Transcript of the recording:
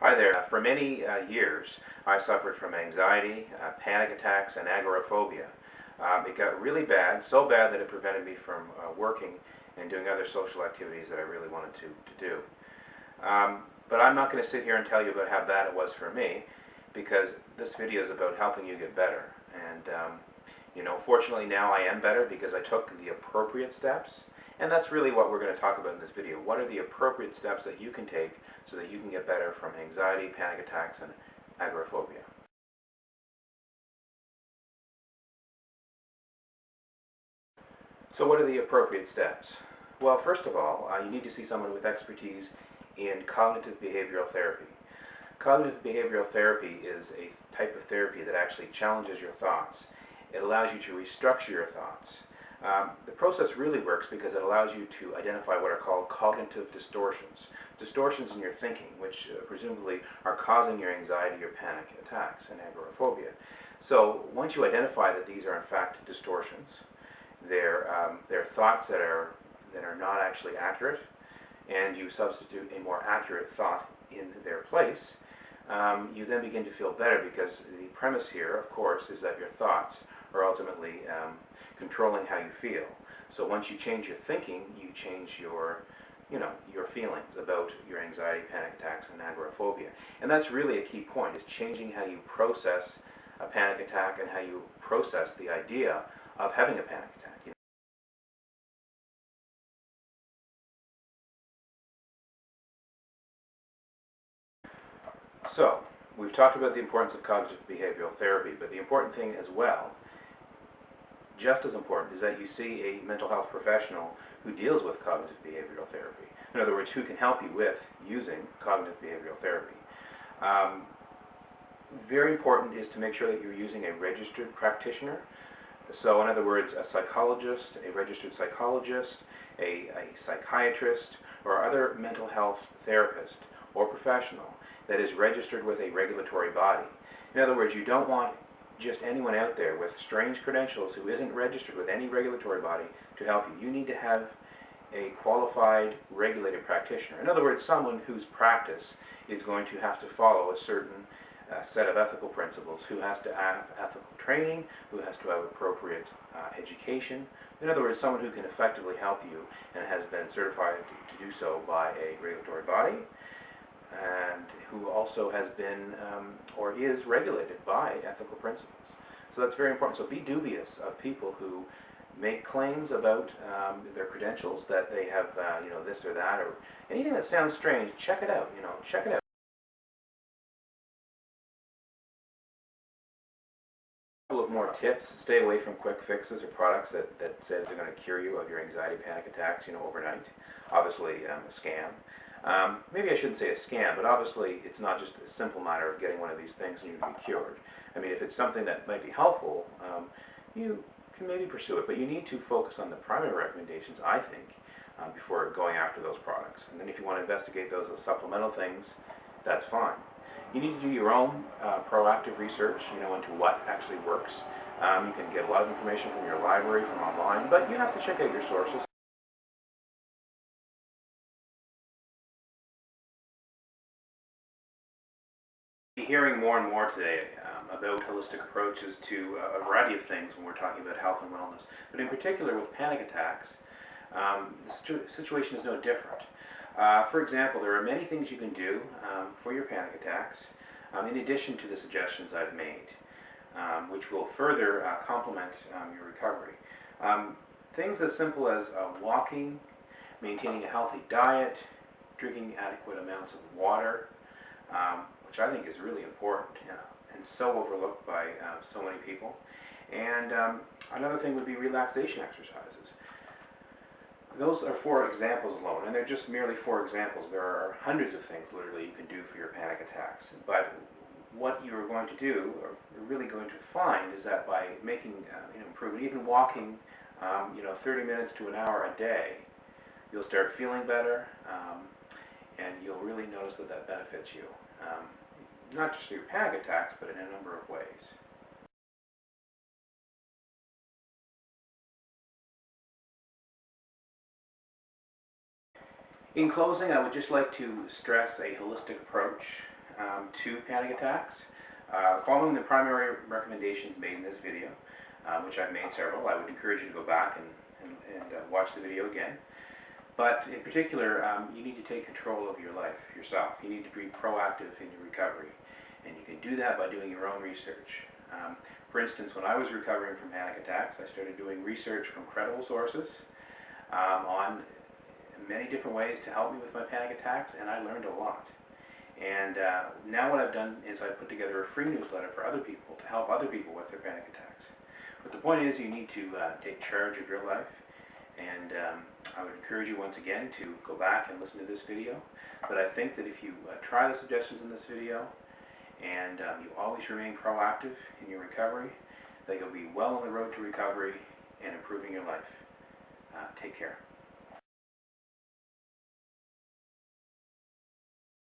Hi there. Uh, for many uh, years, I suffered from anxiety, uh, panic attacks, and agoraphobia. Um, it got really bad, so bad that it prevented me from uh, working and doing other social activities that I really wanted to, to do. Um, but I'm not going to sit here and tell you about how bad it was for me, because this video is about helping you get better. And, um, you know, fortunately now I am better because I took the appropriate steps and that's really what we're going to talk about in this video. What are the appropriate steps that you can take so that you can get better from anxiety, panic attacks, and agoraphobia? So what are the appropriate steps? Well, first of all, uh, you need to see someone with expertise in cognitive behavioral therapy. Cognitive behavioral therapy is a type of therapy that actually challenges your thoughts. It allows you to restructure your thoughts. Um, the process really works because it allows you to identify what are called cognitive distortions. Distortions in your thinking, which uh, presumably are causing your anxiety or panic attacks and agoraphobia. So once you identify that these are in fact distortions, they're, um, they're thoughts that are, that are not actually accurate, and you substitute a more accurate thought in their place, um, you then begin to feel better because the premise here, of course, is that your thoughts are ultimately um, controlling how you feel. So once you change your thinking, you change your, you know, your feelings about your anxiety, panic attacks, and agoraphobia. And that's really a key point, is changing how you process a panic attack and how you process the idea of having a panic attack. So, we've talked about the importance of cognitive behavioral therapy, but the important thing as well just as important is that you see a mental health professional who deals with cognitive behavioral therapy. In other words, who can help you with using cognitive behavioral therapy. Um, very important is to make sure that you're using a registered practitioner. So in other words, a psychologist, a registered psychologist, a, a psychiatrist, or other mental health therapist or professional that is registered with a regulatory body. In other words, you don't want just anyone out there with strange credentials who isn't registered with any regulatory body to help you. You need to have a qualified regulated practitioner. In other words, someone whose practice is going to have to follow a certain uh, set of ethical principles, who has to have ethical training, who has to have appropriate uh, education. In other words, someone who can effectively help you and has been certified to do so by a regulatory body and who also has been um, or is regulated by ethical principles. So that's very important. So be dubious of people who make claims about um, their credentials that they have, uh, you know, this or that, or anything that sounds strange. Check it out. You know, check it out. More tips: stay away from quick fixes or products that that say they're going to cure you of your anxiety, panic attacks, you know, overnight. Obviously, um, a scam. Um, maybe I shouldn't say a scam, but obviously it's not just a simple matter of getting one of these things and you can be cured. I mean, if it's something that might be helpful, um, you can maybe pursue it, but you need to focus on the primary recommendations, I think, um, before going after those products. And then if you want to investigate those as supplemental things, that's fine. You need to do your own uh, proactive research, you know, into what actually works. Um, you can get a lot of information from your library, from online, but you have to check out your sources. Hearing more and more today um, about holistic approaches to a variety of things when we're talking about health and wellness. But in particular with panic attacks, um, the situation is no different. Uh, for example, there are many things you can do um, for your panic attacks, um, in addition to the suggestions I've made, um, which will further uh, complement um, your recovery. things as simple as uh, walking, maintaining a healthy diet, drinking adequate amounts of water, um, which I think is really important you know, and so overlooked by uh, so many people. And um, another thing would be relaxation exercises. Those are four examples alone, and they're just merely four examples. There are hundreds of things literally you can do for your panic attacks. But what you're going to do, or you're really going to find, is that by making uh, know, improvement, even walking, um, you know, 30 minutes to an hour a day, you'll start feeling better, um, and you'll really notice that that benefits you um, not just through panic attacks, but in a number of ways. In closing, I would just like to stress a holistic approach um, to panic attacks. Uh, following the primary recommendations made in this video, uh, which I've made several, I would encourage you to go back and, and, and uh, watch the video again. But in particular, um, you need to take control of your life yourself. You need to be proactive in your recovery. And you can do that by doing your own research. Um, for instance, when I was recovering from panic attacks, I started doing research from credible sources um, on many different ways to help me with my panic attacks, and I learned a lot. And uh, now what I've done is I've put together a free newsletter for other people to help other people with their panic attacks. But the point is you need to uh, take charge of your life. And um, I would encourage you once again to go back and listen to this video. But I think that if you uh, try the suggestions in this video and um, you always remain proactive in your recovery, that you'll be well on the road to recovery and improving your life. Uh, take care.